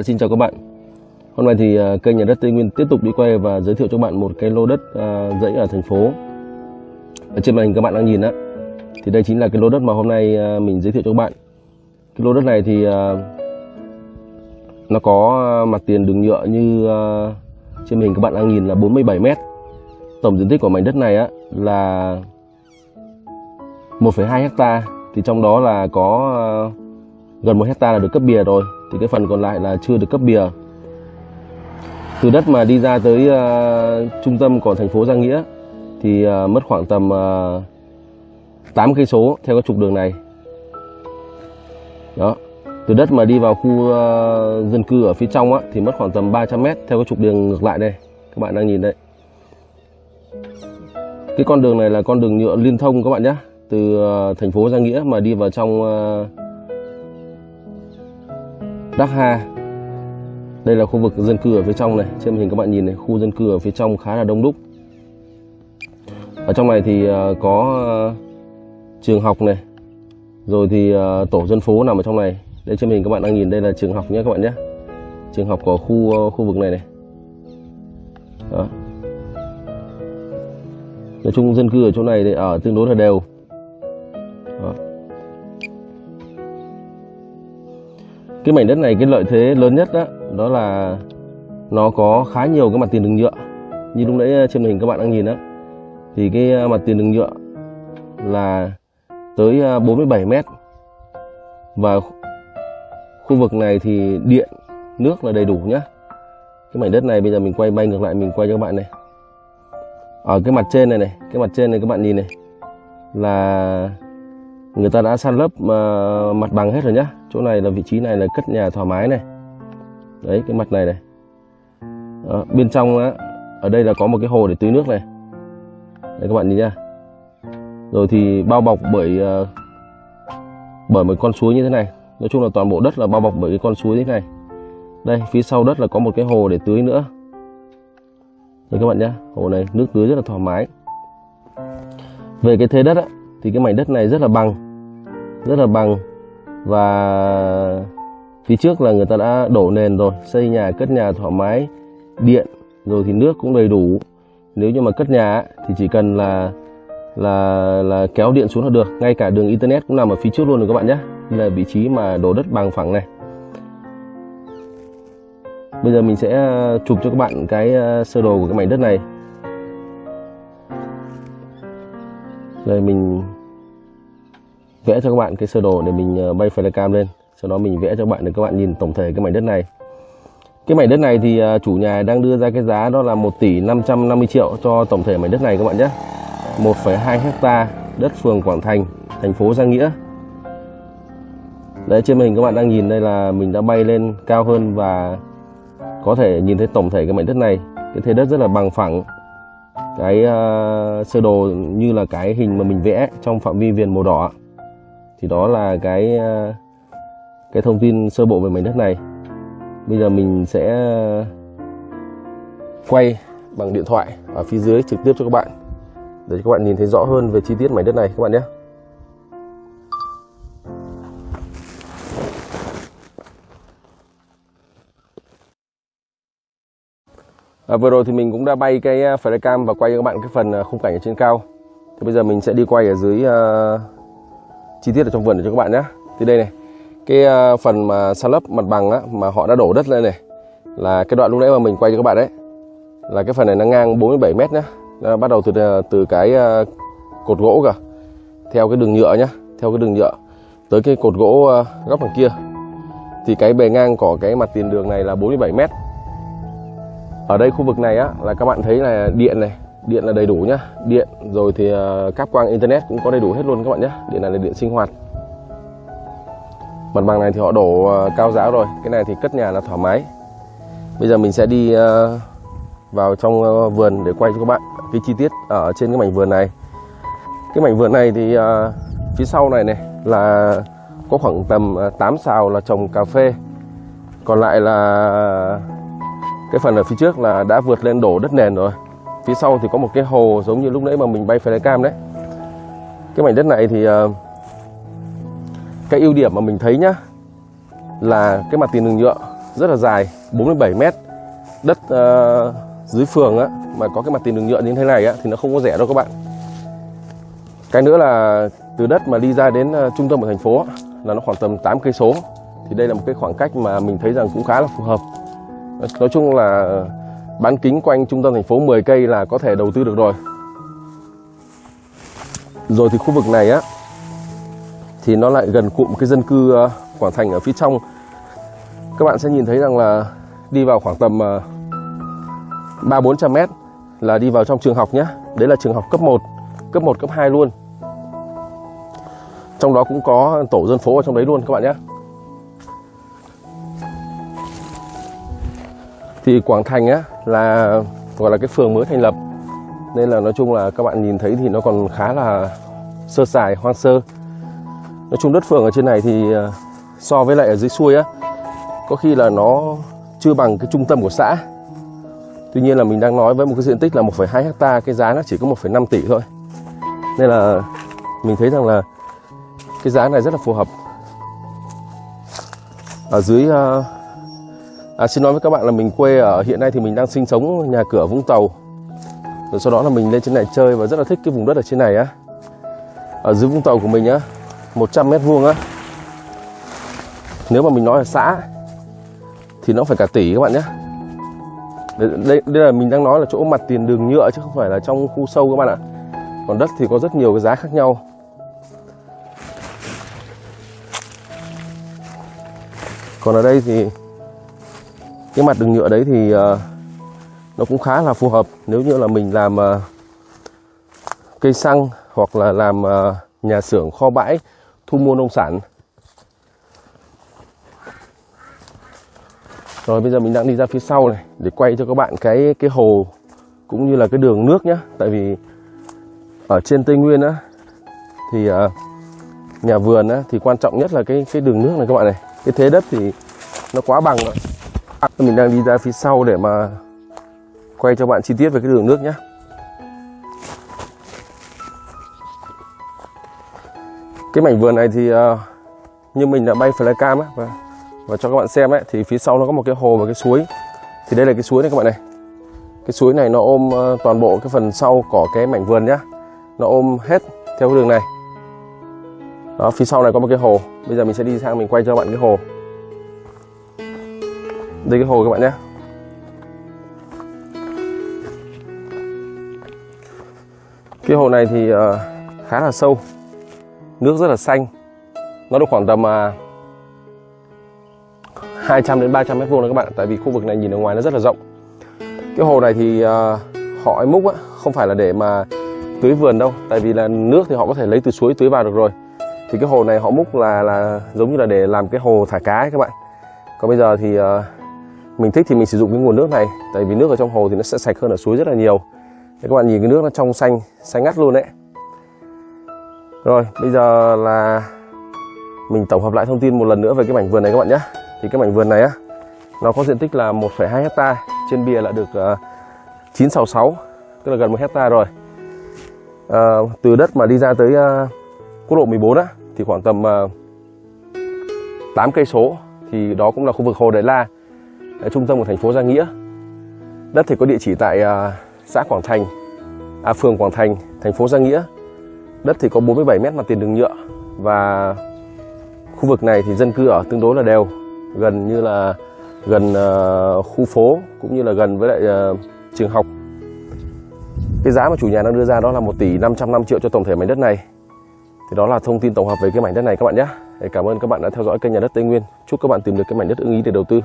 À, xin chào các bạn. Hôm nay thì à, kênh nhà đất Tây Nguyên tiếp tục đi quay và giới thiệu cho các bạn một cái lô đất à, dãy ở thành phố. Ở trên màn hình các bạn đang nhìn á, thì đây chính là cái lô đất mà hôm nay à, mình giới thiệu cho các bạn. Cái lô đất này thì à, nó có à, mặt tiền đường nhựa như à, trên màn hình các bạn đang nhìn là 47 m. Tổng diện tích của mảnh đất này á là 1,2 hecta thì trong đó là có à, gần một hecta là được cấp bìa rồi thì cái phần còn lại là chưa được cấp bìa. Từ đất mà đi ra tới uh, trung tâm của thành phố Giang Nghĩa thì uh, mất khoảng tầm ờ, uh, 8 cây số theo cái trục đường này. Đó từ đất mà đi vào khu uh, dân cư ở phía trong á, thì mất khoảng tầm 300 mét theo cái trục đường ngược lại đây các bạn đang nhìn đấy. Cái con đường này là con đường nhựa liên thông các bạn nhé từ uh, thành phố Giang Nghĩa mà đi vào trong uh, Đắc Ha. Đây là khu vực dân cư ở phía trong này. Trên màn hình các bạn nhìn này, khu dân cư ở phía trong khá là đông đúc. Ở trong này thì ờ, có ờ, trường học này. Rồi thì ờ, tổ dân phố nằm ở trong này. Đây trên màn hình các bạn đang nhìn, đây là trường học nhé các bạn nhé. Trường học của khu khu vực này này. Đó. nói chung dân cư ở chỗ này thì ở tương đối là đều. Cái mảnh đất này cái lợi thế lớn nhất đó, đó là nó có khá nhiều cái mặt tiền đường nhựa. Như lúc nãy ờ, trên màn hình các bạn đang nhìn đó thì cái ờ, mặt tiền đường nhựa là tới ờ, 47 mét. Và khu vực này thì điện nước là đầy đủ nhá. Cái mảnh đất này bây giờ mình quay bay ngược lại mình quay cho các bạn này. Ở cái mặt trên này này cái mặt trên này các bạn nhìn này là người ta đã san lấp uh, mặt bằng hết rồi nhá. Chỗ này là vị trí này là cất nhà thoải mái này. Đấy cái mặt này này. Đó, bên trong á ở đây là có một cái hồ để tưới nước này. Đấy các bạn nhìn nhá. rồi thì bao bọc bởi uh, bởi một con suối như thế này. Nói chung là toàn bộ đất là bao bọc bởi cái con suối như thế này. Đây phía sau đất là có một cái hồ để tưới nữa. Đấy các bạn nhá, hồ này nước tưới rất là thoải mái. Về cái thế đất á, thì cái mảnh đất này rất là bằng rất là bằng. Và phía trước là người ta đã đổ nền rồi, xây nhà, cất nhà thoải mái, điện, rồi thì nước cũng đầy đủ. Nếu như mà cất nhà thì chỉ cần là là là kéo điện xuống là được. Ngay cả đường internet cũng nằm ở phía trước luôn rồi các bạn nhé. Là vị trí mà đổ đất bằng phẳng này. Bây giờ mình sẽ ờ, chụp cho các bạn cái ờ, sơ đồ của cái mảnh đất này. Đây mình vẽ cho các bạn cái sơ đồ để mình ờ, bay flycam lên. Sau đó mình vẽ cho các bạn để các bạn nhìn tổng thể cái mảnh đất này. Cái mảnh đất này thì ờ, chủ nhà đang đưa ra cái giá đó là 1 tỷ 550 triệu cho tổng thể mảnh đất này các bạn nhé. 1,2 hecta đất phường Quảng Thành thành phố Giang Nghĩa. Đấy trên màn hình các bạn đang nhìn đây là mình đã bay lên cao hơn và có thể nhìn thấy tổng thể cái mảnh đất này. Cái thế đất rất là bằng phẳng. Cái uh, sơ đồ như là cái hình mà mình vẽ trong phạm vi viền màu đỏ thì đó là cái ờ, cái thông tin sơ bộ về mảnh đất này bây giờ mình sẽ ờ, quay bằng điện thoại ở phía dưới trực tiếp cho các bạn để cho các bạn nhìn thấy rõ hơn về chi tiết mảnh đất này các bạn nhé À, vừa rồi thì mình cũng đã bay cái ờ, flycam và quay cho các bạn cái phần khung cảnh ở trên cao. Thì bây giờ mình sẽ đi quay ở dưới uh, chi tiết ở trong vườn để cho các bạn nhé. Thì đây này, cái ờ, phần mà san lấp mặt bằng á, mà họ đã đổ đất lên này là cái đoạn lúc nãy mà mình quay cho các bạn đấy. Là cái phần này nó ngang 47 mét nhá. Nó bắt đầu từ ờ, từ cái ờ, cột gỗ cả theo cái đường nhựa nhá, theo cái đường nhựa tới cái cột gỗ góc đằng kia. Thì cái bề ngang của cái mặt tiền đường này là 47 mét ở đây khu vực này á là các bạn thấy là điện này điện là đầy đủ nhá. Điện rồi thì à, cáp quang internet cũng có đầy đủ hết luôn các bạn nhé điện này là điện sinh hoạt. Mặt bằng này thì họ đổ à, cao giáo rồi. Cái này thì cất nhà là thoải mái. Bây giờ mình sẽ đi à, vào trong vườn để quay cho các bạn cái chi tiết ở trên cái mảnh vườn này. Cái mảnh vườn này thì phía sau này này là có khoảng tầm 8 xào là trồng cà phê. Còn lại là, cái phần ở phía trước là đã vượt lên đổ đất nền rồi phía sau thì có một cái hồ giống như lúc nãy mà mình bay flycam đấy. Cái mảnh đất này thì ờ, cái ưu điểm mà mình thấy nhá là cái mặt tiền đường nhựa rất là dài 47 mét. Đất uh, dưới phường á mà có cái mặt tiền đường nhựa như thế này á thì nó không có rẻ đâu các bạn. Cái nữa là từ đất mà đi ra đến uh, trung tâm của thành phố là nó khoảng tầm 8 cây số. Thì đây là một cái khoảng cách mà mình thấy rằng cũng khá là phù hợp. Nói chung là bán kính quanh trung tâm thành phố 10 cây là có thể đầu tư được rồi. Rồi thì khu vực này á, thì nó lại gần cụm cái dân cư ờ, Quảng Thành ở phía trong. Các bạn sẽ nhìn thấy rằng là đi vào khoảng tầm ờ, ba bốn trăm mét là đi vào trong trường học nhé đấy là trường học cấp 1 cấp 1 cấp 2 luôn. Trong đó cũng có tổ dân phố ở trong đấy luôn các bạn nhé thì Quảng Thành á là gọi là cái phường mới thành lập. Nên là nói chung là các bạn nhìn thấy thì nó còn khá là sơ sài hoang sơ. Nói chung đất phường ở trên này thì ờ, so với lại ở dưới xuôi á có khi là nó chưa bằng cái trung tâm của xã. Tuy nhiên là mình đang nói với một cái diện tích là 1,2 hecta cái giá nó chỉ có 1,5 tỷ thôi. Nên là mình thấy rằng là cái giá này rất là phù hợp. Ở dưới uh, à, xin nói với các bạn là mình quê ở hiện nay thì mình đang sinh sống nhà cửa Vũng Tàu. Rồi sau đó là mình lên trên này chơi và rất là thích cái vùng đất ở trên này á. Ở dưới Vũng Tàu của mình á 100 mét vuông á. Nếu mà mình nói là xã thì nó phải cả tỷ các bạn nhé. Đây, đây, đây là mình đang nói là chỗ mặt tiền đường nhựa chứ không phải là trong khu sâu các bạn ạ. Còn đất thì có rất nhiều cái giá khác nhau. Còn ở đây thì cái mặt đường nhựa đấy thì uh, nó cũng khá là phù hợp. Nếu như là mình làm uh, cây xăng hoặc là làm uh, nhà xưởng kho bãi thu mua nông sản. Rồi bây giờ mình đang đi ra phía sau này để quay cho các bạn cái cái hồ cũng như là cái đường nước nhá. Tại vì ở trên tây nguyên á thì uh, nhà vườn á thì quan trọng nhất là cái cái đường nước này các bạn này. Cái thế đất thì nó quá bằng rồi mình đang đi ra phía sau để mà quay cho bạn chi tiết về cái đường nước nhé cái mảnh vườn này thì uh, như mình đã bay flycam á và, và cho các bạn xem ấy thì phía sau nó có một cái hồ và cái suối. Thì đây là cái suối này các bạn này. Cái suối này nó ôm uh, toàn bộ cái phần sau của cái mảnh vườn nhá. Nó ôm hết theo cái đường này. Đó phía sau này có một cái hồ. Bây giờ mình sẽ đi sang mình quay cho các bạn cái hồ đây cái hồ các bạn nhé. Cái hồ này thì uh, khá là sâu nước rất là xanh. Nó được khoảng tầm à, uh, 200 đến 300 mét vuông đấy các bạn tại vì khu vực này nhìn ở ngoài nó rất là rộng. Cái hồ này thì uh, họ ấy múc á, không phải là để mà tưới vườn đâu tại vì là nước thì họ có thể lấy từ suối tưới vào được rồi. Thì cái hồ này họ múc là là giống như là để làm cái hồ thả cá ấy các bạn. Còn bây giờ thì uh, mình thích thì mình sử dụng cái nguồn nước này tại vì nước ở trong hồ thì nó sẽ sạch hơn ở suối rất là nhiều. Để các bạn nhìn cái nước nó trong xanh xanh ngắt luôn đấy. Rồi bây giờ là mình tổng hợp lại thông tin một lần nữa về cái mảnh vườn này các bạn nhé. Thì cái mảnh vườn này á nó có diện tích là 1,2 hecta trên bìa là được ờ, uh, 966 tức là gần 1 hecta rồi. Uh, từ đất mà đi ra tới uh, quốc lộ 14 á thì khoảng tầm uh, 8 cây số thì đó cũng là khu vực hồ Đại La. Ờ, trung tâm của thành phố Gia Nghĩa. Đất thì có địa chỉ tại uh, xã Quảng Thành, à, phường Quảng Thành, thành phố Gia Nghĩa. Đất thì có 47 mét mặt tiền đường nhựa và khu vực này thì dân cư ở tương đối là đều, gần như là gần uh, khu phố cũng như là gần với lại uh, trường học. Cái giá mà chủ nhà đang đưa ra đó là 1 tỷ 505 triệu cho tổng thể mảnh đất này. Thì đó là thông tin tổng hợp về cái mảnh đất này các bạn nhé. Cảm ơn các bạn đã theo dõi kênh nhà đất Tây Nguyên. Chúc các bạn tìm được cái mảnh đất ưng ý để đầu tư.